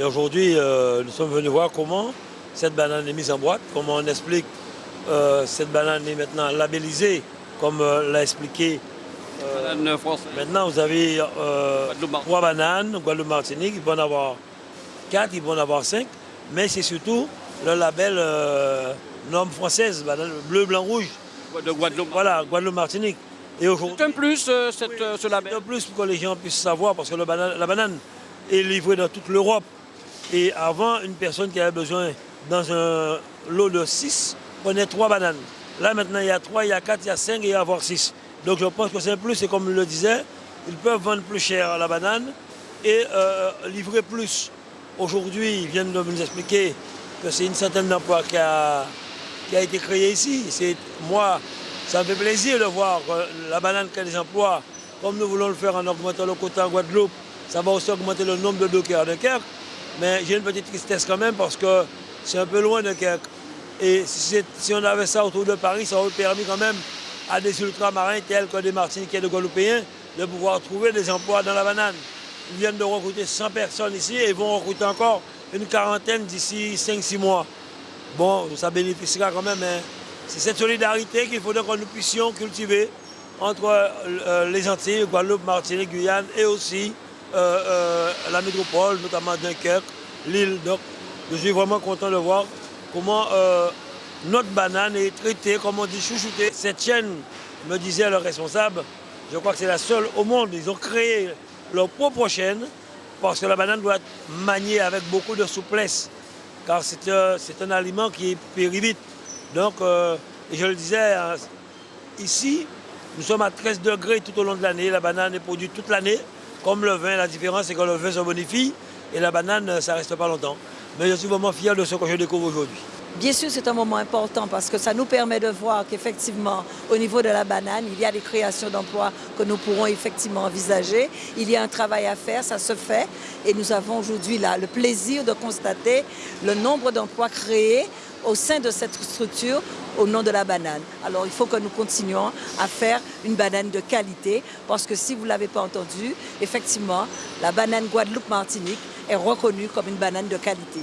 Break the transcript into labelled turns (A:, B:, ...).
A: Et aujourd'hui, euh, nous sommes venus voir comment cette banane est mise en boîte, comment on explique euh, cette banane est maintenant labellisée, comme euh, l'a expliqué.
B: banane.
A: Maintenant, vous avez trois bananes, Guadeloupe-Martinique, il peut en avoir quatre, il peut en avoir cinq, mais c'est surtout le label norme française, banane bleu, blanc, rouge.
B: De Guadeloupe.
A: Voilà, Guadeloupe-Martinique.
B: C'est un plus, cette, ce label.
A: C'est un plus pour que les gens puissent savoir, parce que la banane est livrée dans toute l'Europe. Et avant, une personne qui avait besoin, dans un lot de 6, prenait 3 bananes. Là, maintenant, il y a 3, il y a 4, il y a 5 et il y a avoir 6. Donc, je pense que c'est plus. Et comme je le disait, ils peuvent vendre plus cher la banane et euh, livrer plus. Aujourd'hui, ils viennent de nous expliquer que c'est une centaine d'emplois qui a, qui a été créé ici. Moi, ça me fait plaisir de voir que la banane crée des emplois, comme nous voulons le faire en augmentant le quota en Guadeloupe. Ça va aussi augmenter le nombre de dockers de Kerk. Mais j'ai une petite tristesse quand même parce que c'est un peu loin de Kerk. Et si, on avait ça autour de Paris, ça aurait permis quand même à des ultramarins tels que des Martiniquais et des Guadeloupéens de pouvoir trouver des emplois dans la banane. Ils viennent de recruter 100 personnes ici et vont recruter encore une quarantaine d'ici 5-6 mois. Bon, ça bénéficiera quand même, mais c'est cette solidarité qu'il faudrait que nous puissions cultiver entre euh, les Antilles, Guadeloupe, Martinique, Guyane et aussi la métropole, notamment Dunkerque, l'île. Donc, je suis vraiment content de voir comment euh, notre banane est traitée, comme on dit, chouchoutée. Cette chaîne, me disait le responsable, je crois que c'est la seule au monde. Ils ont créé leur propre chaîne parce que la banane doit être maniée avec beaucoup de souplesse, car c'est un aliment qui est périvite. Donc, je le disais, hein, ici, nous sommes à 13 degrés tout au long de l'année. La banane est produite toute l'année. Comme le vin, la différence c'est que le vin se bonifie et la banane, ça reste pas longtemps. Mais je suis vraiment fier de ce que je découvre aujourd'hui.
C: Bien sûr, c'est un moment important parce que ça nous permet de voir qu'effectivement, au niveau de la banane, il y a des créations d'emplois que nous pourrons effectivement envisager. Il y a un travail à faire, ça se fait. Et nous avons aujourd'hui là le plaisir de constater le nombre d'emplois créés au sein de cette structure au nom de la banane. Alors il faut que nous continuions à faire une banane de qualité parce que si vous ne l'avez pas entendu, effectivement, la banane Guadeloupe-Martinique est reconnue comme une banane de qualité.